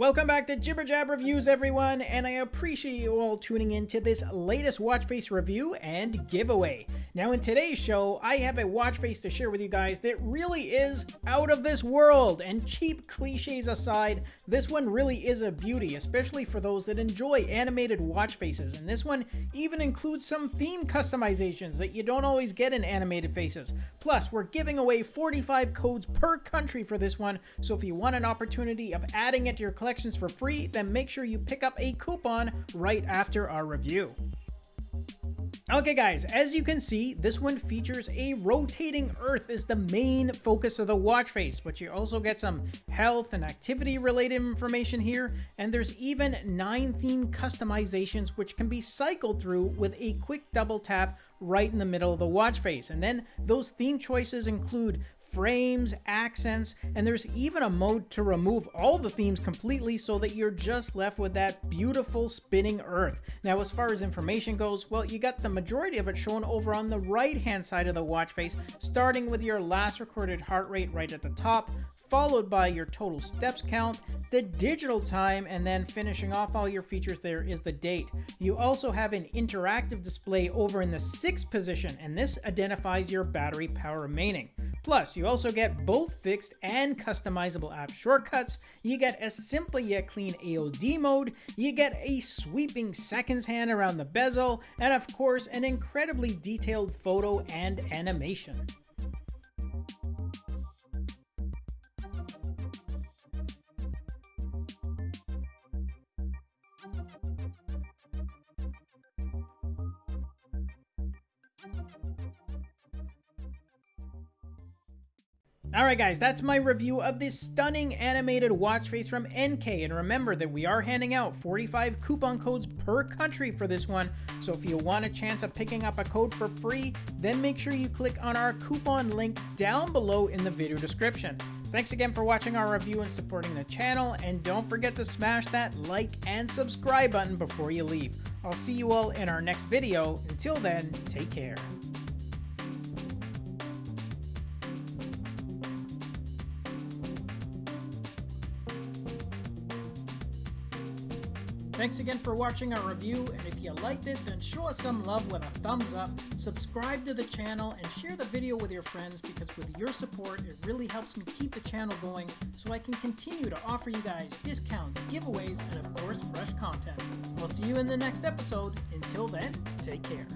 Welcome back to Jibber Jab Reviews, everyone, and I appreciate you all tuning in to this latest watch face review and giveaway. Now, in today's show, I have a watch face to share with you guys that really is out of this world, and cheap cliches aside, this one really is a beauty, especially for those that enjoy animated watch faces, and this one even includes some theme customizations that you don't always get in animated faces. Plus, we're giving away 45 codes per country for this one, so if you want an opportunity of adding it to your collections for free, then make sure you pick up a coupon right after our review. Okay guys, as you can see, this one features a rotating earth as the main focus of the watch face, but you also get some health and activity related information here, and there's even 9 theme customizations which can be cycled through with a quick double tap right in the middle of the watch face. And then those theme choices include frames, accents, and there's even a mode to remove all the themes completely so that you're just left with that beautiful spinning earth. Now as far as information goes, well you got the majority of it shown over on the right hand side of the watch face, starting with your last recorded heart rate right at the top, followed by your total steps count, the digital time, and then finishing off all your features there is the date. You also have an interactive display over in the sixth position, and this identifies your battery power remaining. Plus, you also get both fixed and customizable app shortcuts, you get a simple yet clean AOD mode, you get a sweeping seconds hand around the bezel, and of course an incredibly detailed photo and animation. Alright guys, that's my review of this stunning animated watch face from NK, and remember that we are handing out 45 coupon codes per country for this one, so if you want a chance of picking up a code for free, then make sure you click on our coupon link down below in the video description. Thanks again for watching our review and supporting the channel, and don't forget to smash that like and subscribe button before you leave. I'll see you all in our next video. Until then, take care. Thanks again for watching our review, and if you liked it, then show us some love with a thumbs up, subscribe to the channel, and share the video with your friends because with your support, it really helps me keep the channel going so I can continue to offer you guys discounts, giveaways, and of course, fresh content. We'll see you in the next episode. Until then, take care.